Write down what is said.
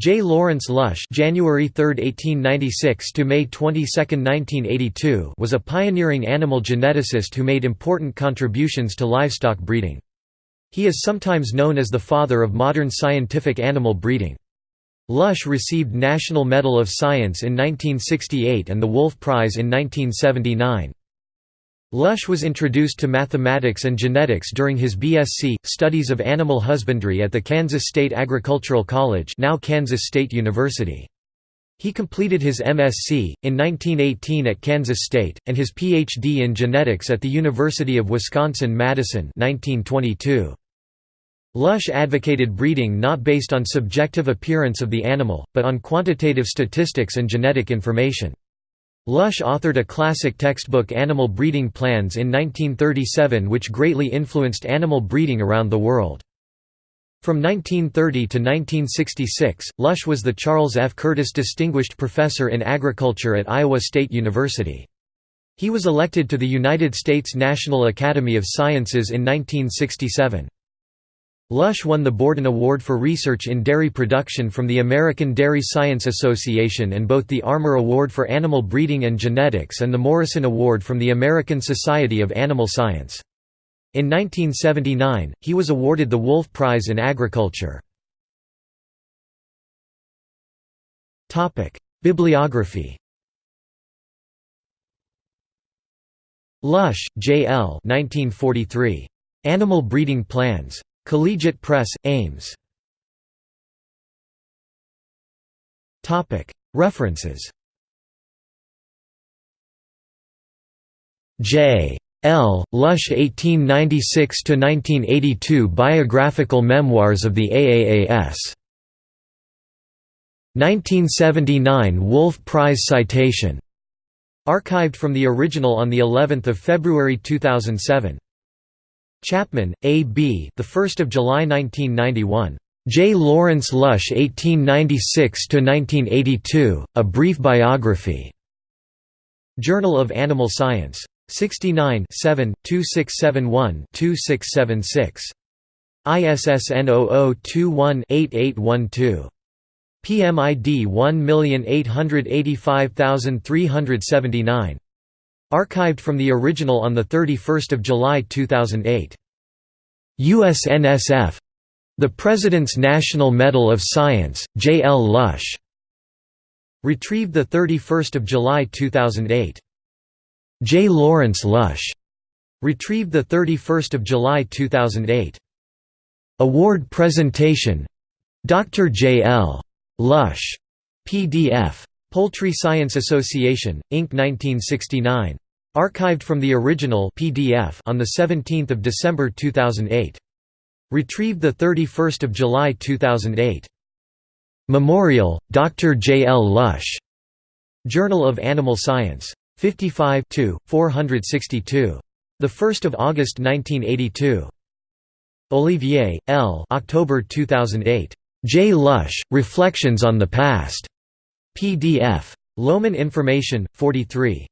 J. Lawrence Lush January 3, 1896 to May 22, 1982 was a pioneering animal geneticist who made important contributions to livestock breeding. He is sometimes known as the father of modern scientific animal breeding. Lush received National Medal of Science in 1968 and the Wolf Prize in 1979. Lush was introduced to mathematics and genetics during his BSc, Studies of Animal Husbandry at the Kansas State Agricultural College now Kansas State University. He completed his MSc, in 1918 at Kansas State, and his Ph.D. in genetics at the University of Wisconsin-Madison 1922. Lush advocated breeding not based on subjective appearance of the animal, but on quantitative statistics and genetic information. Lush authored a classic textbook Animal Breeding Plans in 1937 which greatly influenced animal breeding around the world. From 1930 to 1966, Lush was the Charles F. Curtis Distinguished Professor in Agriculture at Iowa State University. He was elected to the United States National Academy of Sciences in 1967. Lush won the Borden Award for Research in Dairy Production from the American Dairy Science Association and both the Armour Award for Animal Breeding and Genetics and the Morrison Award from the American Society of Animal Science. In 1979, he was awarded the Wolf Prize in Agriculture. Bibliography Lush, J. L. 1943. Animal Breeding Plans. Collegiate Press, Ames. References J. L. Lush 1896–1982 Biographical Memoirs of the AAAS. 1979 Wolf Prize citation. Archived from the original on the 11th of February 2007. Chapman, A. B. The 1st of July 1991. J. Lawrence Lush 1896–1982, A Brief Biography. Journal of Animal Science. 69 2671-2676. ISSN 0021-8812. PMID 1885379. Archived from the original on 31 July 2008. USNSF. The President's National Medal of Science, J. L. Lush. Retrieved 31 July 2008. J. Lawrence Lush. Retrieved 31 July 2008. Award Presentation Dr. J. L. Lush. PDF. Poultry Science Association, Inc. 1969. Archived from the original PDF on 17 December 2008. Retrieved 31 July 2008. Memorial, Dr. J. L. Lush. Journal of Animal Science. 55 462. 1 August 1982. Olivier, L. October 2008. J. Lush, Reflections on the Past. PDF. Lohmann Information, 43.